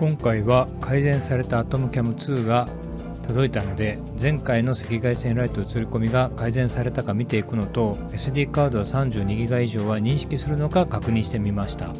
今回は改善された AtomCam2 が届いたので前回の赤外線ライト映り込みが改善されたか見ていくのと SD カードは 32GB 以上は認識するのか確認してみました。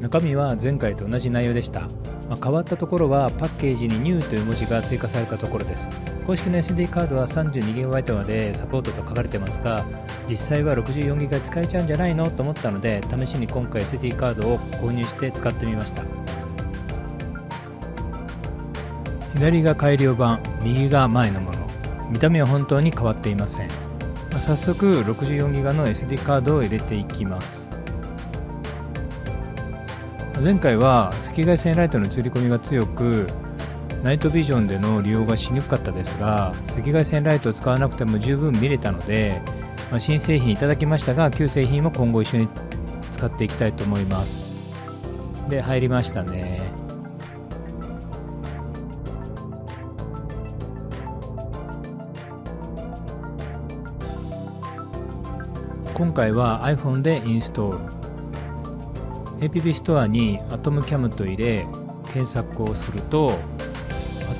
中身は前回と同じ内容でした、まあ、変わったところはパッケージに New という文字が追加されたところです。公式の SD カードは 32GB までサポートと書かれてますが実際は 64GB 使えちゃうんじゃないのと思ったので試しに今回 SD カードを購入して使ってみました。左が改良版右が前のもの。見た目は本当に変わっていません。早速 64GB の SD カードを入れていきます。前回は赤外線ライトの映り込みが強くナイトビジョンでの利用がしにくかったですが赤外線ライトを使わなくても十分見れたので、まあ、新製品いただきましたが旧製品も今後一緒に使っていきたいと思います。で入りましたね。今回は iPhone でインストール。App ストアに AtomCam と入れ検索をすると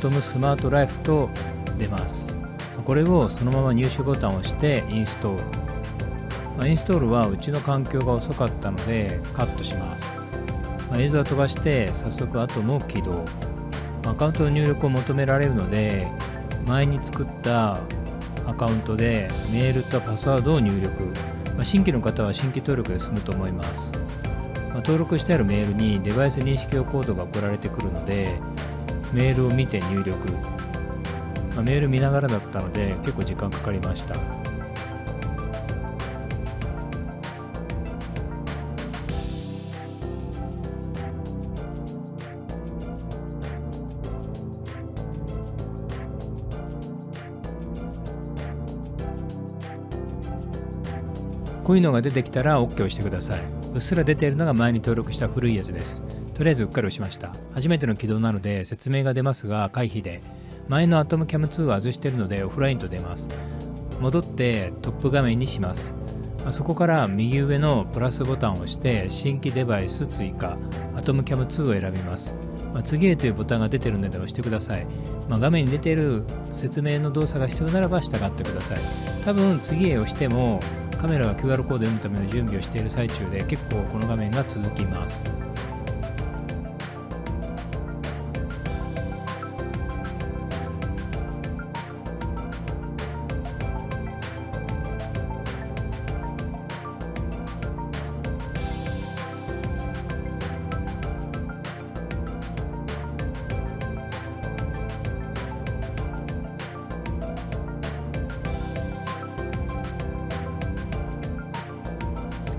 トムスマートライフと出ます。これをそのまま入手ボタンを押してインストール。インストールはうちの環境が遅かったのでカットします。映像を飛ばして早速アトムを起動。アカウントの入力を求められるので前に作ったアカウントでメールとパスワードを入力。ま、新規の方は新規登録で済むと思います。登録してあるメールにデバイス認識用コードが送られてくるのでメールを見て入力、まあ、メール見ながらだったので結構時間かかりましたこういうのが出てきたら OK をしてください。うっすら出ているのが前に登録した古いやつです。とりあえずうっかり押しました。初めての起動なので説明が出ますが回避で、前の AtomCam2 は外してるのでオフラインと出ます。戻ってトップ画面にします。そこから右上のプラスボタンを押して新規デバイス追加 AtomCam2 を選びます。まあ、次へというボタンが出てるので押してください。まあ、画面に出てる説明の動作が必要ならば従ってください。多分次へ押してもカメラが QR コードを読むための準備をしている最中で結構この画面が続きます。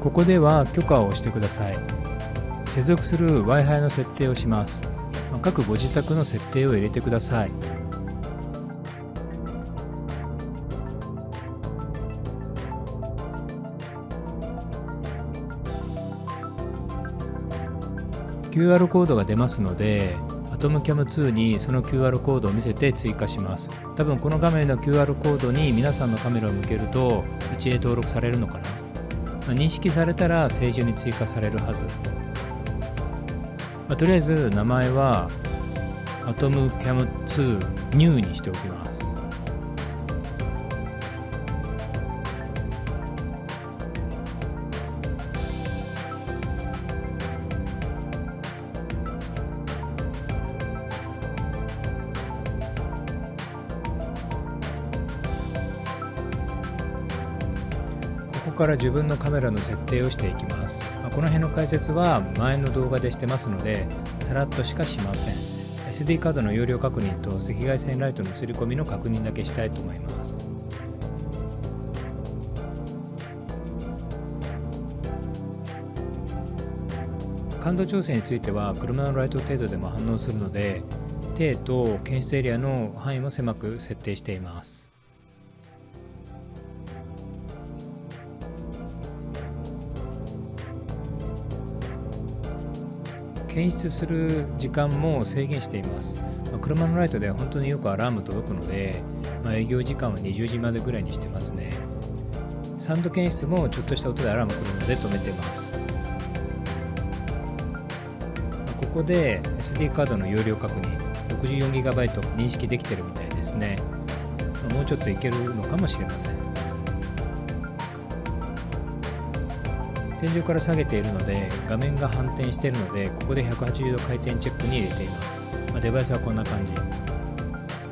ここでは許可をしてください。接続する Wi-Fi の設定をします。各ご自宅の設定を入れてください。QR コードが出ますので AtomCam2 にその QR コードを見せて追加します。多分この画面の QR コードに皆さんのカメラを向けるとうちへ登録されるのかな。まあ、認識されたら正常に追加されるはず、まあ、とりあえず名前は AtomCam2 New にしておきます。から自分のカメラの設定をしていきます。まあ、この辺の解説は前の動画でしてますので、さらっとしかしません。SD カードの容量確認と赤外線ライトの映り込みの確認だけしたいと思います。感度調整については車のライト程度でも反応するので、低と検出エリアの範囲も狭く設定しています。検出する時間も制限しています。まあ、車のライトでは本当によくアラーム届くので、まあ、営業時間は20時までぐらいにしてますね。サンド検出もちょっとした音でアラーム来るので止めてます。こで SD カードの容量確認 64GB 認識できてるみたいですねもうちょっといけるのかもしれません天井から下げているので画面が反転しているのでここで180度回転チェックに入れています、まあ、デバイスはこんな感じ、ま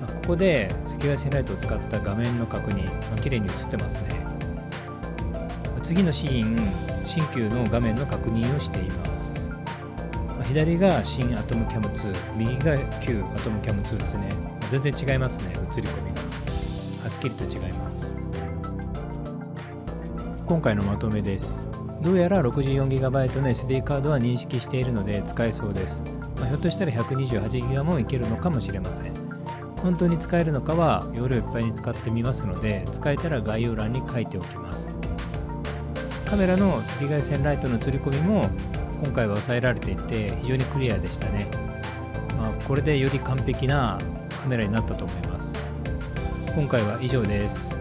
あ、ここで赤外線ライトを使った画面の確認、まあ、綺麗に映ってますね、まあ、次のシーン新旧の画面の確認をしています。ま左が新アトムキャム2右が旧アトムキャム2ですね。全然違いますね映り込みが。はっきりと違います。今回のまとめです。どうやら 64GB の SD カードは認識しているので使えそうです、まあ、ひょっとしたら 128GB もいけるのかもしれません。本当に使えるのかは容量いっぱいに使ってみますので使えたら概要欄に書いておきます。カメラの赤外線ライトの映り込みも今回は抑えられていて非常にクリアでしたね、まあ、これでより完璧なカメラになったと思います。今回は以上です。